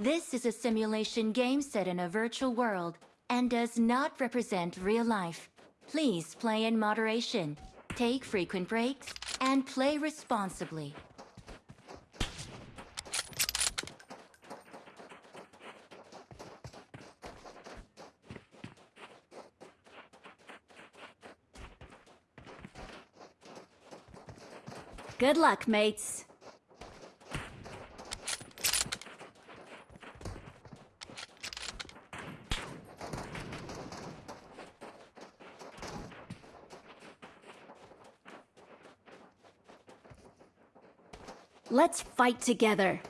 This is a simulation game set in a virtual world and does not represent real life. Please play in moderation, take frequent breaks, and play responsibly. Good luck, mates. Let's fight together.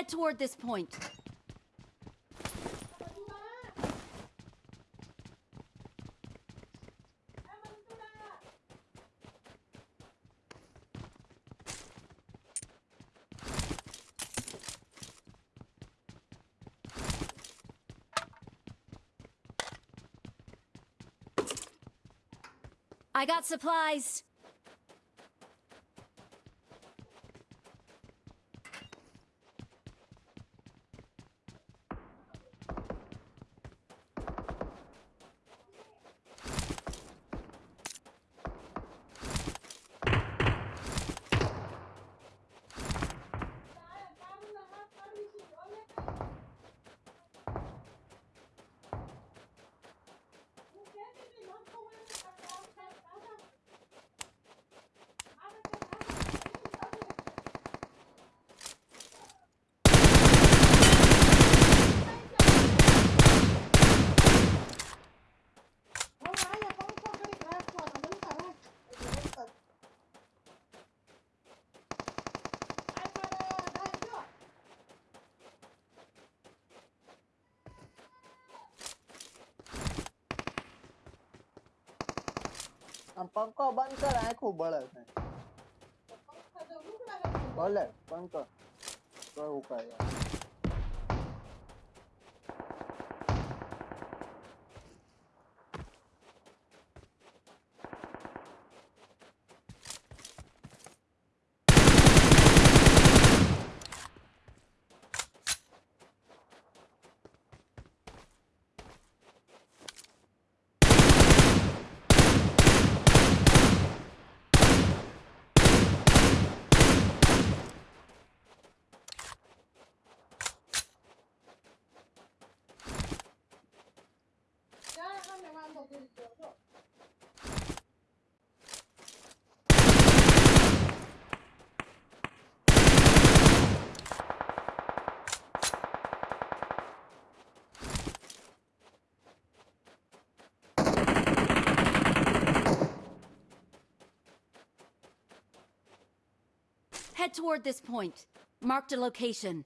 Head toward this point. I got supplies. પંખો બંધ કર આખું બળે છે. ભલે પંખો કોઈ ઉકાય Head toward this point. Marked a location.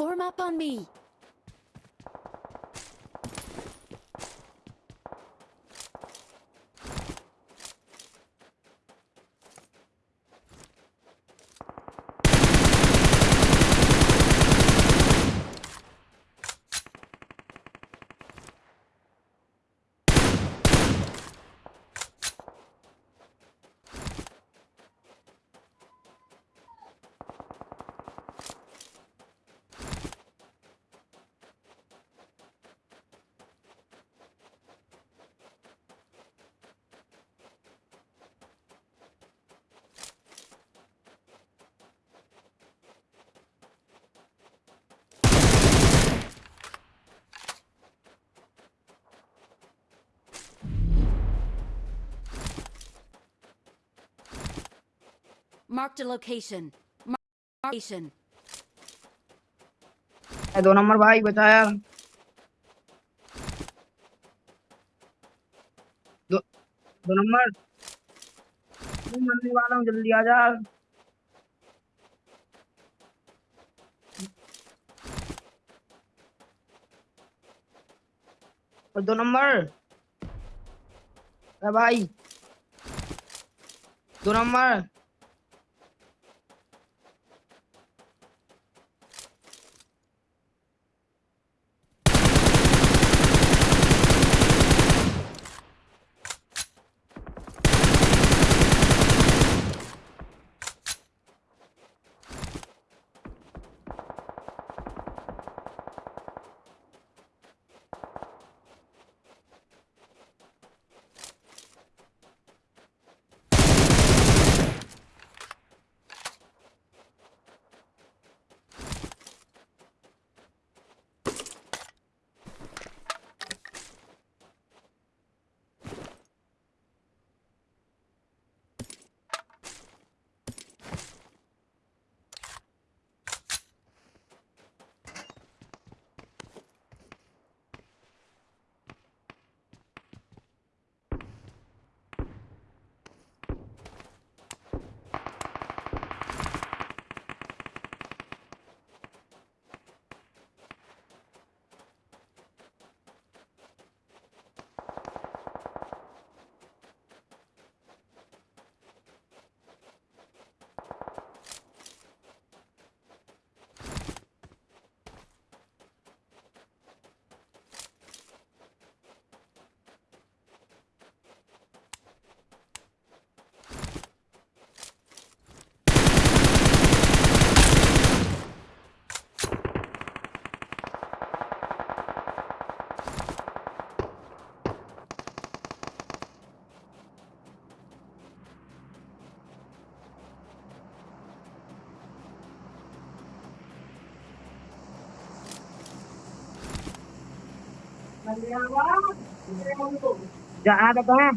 Form up on me. Marked a location. Mar- location. दो नंबर भाई बचा यार। दो दो नंबर। मैं मरने वाला हूँ, जल्दी आ जा। और दो नंबर। अरे भाई। दो number. Gak ada bang.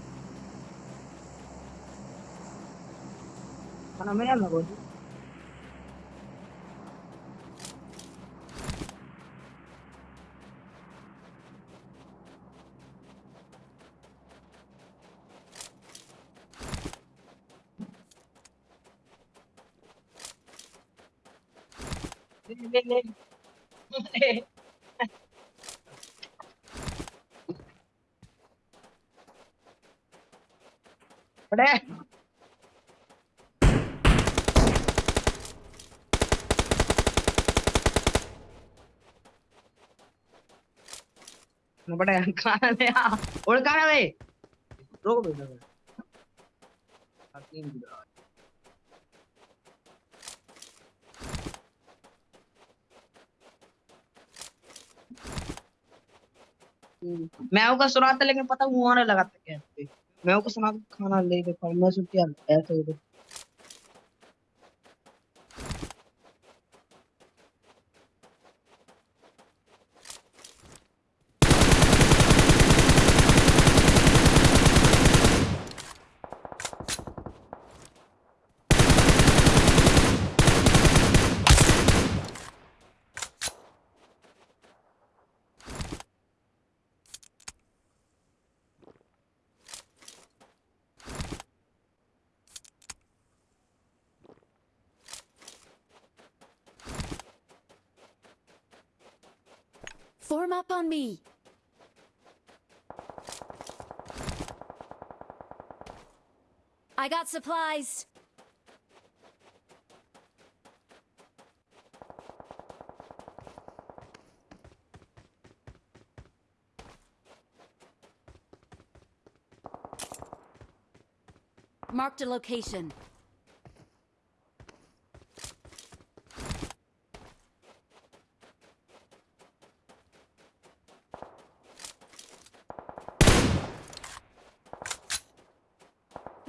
Fenomenal lah bos. पड़े बड़े खाना ले मैं होगा सुना था लेकिन पता हुआ ना लगाता क्या? मैं उसको सुना खाना ले के पर मैं सोचा ऐसे ही Form up on me. I got supplies. Marked a location.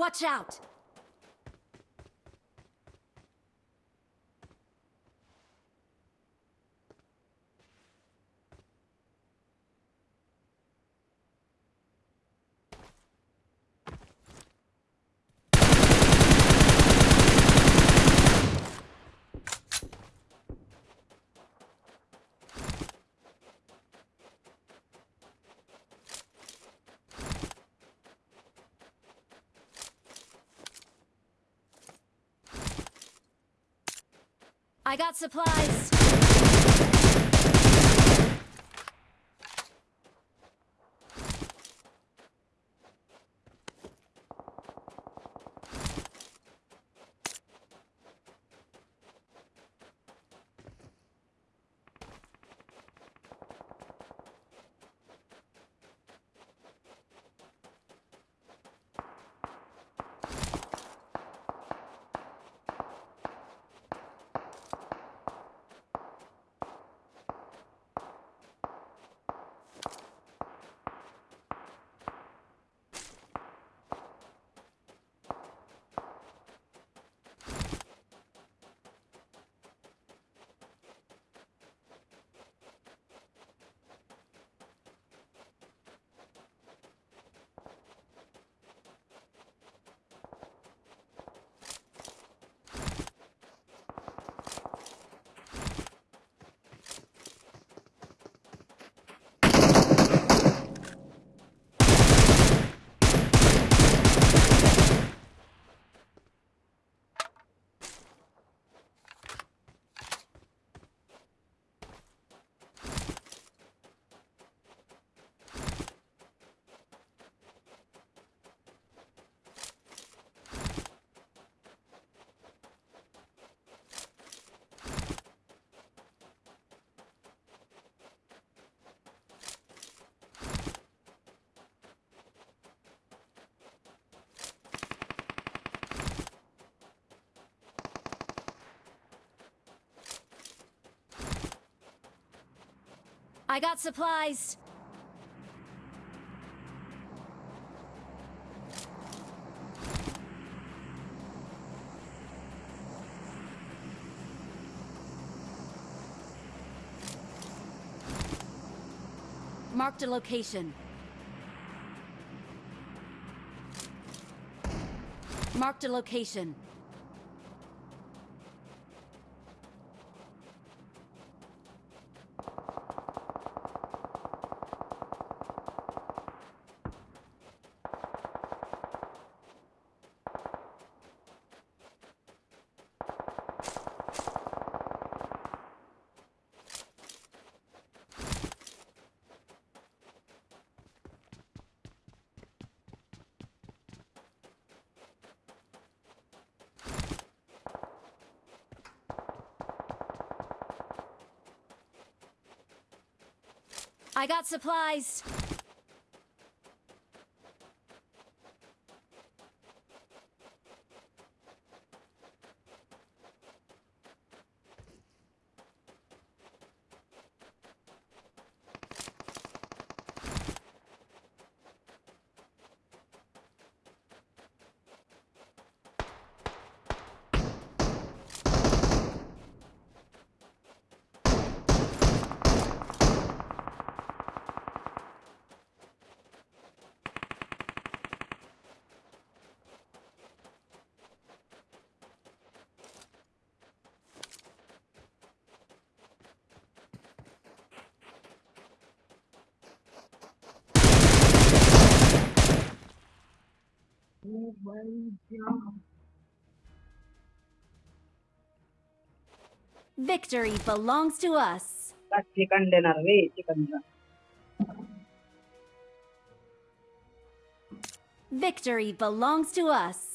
Watch out! I got supplies. I got supplies. Marked a location. Marked a location. I got supplies. Victory belongs to us. Chicken dinner, we chicken dinner. Victory belongs to us.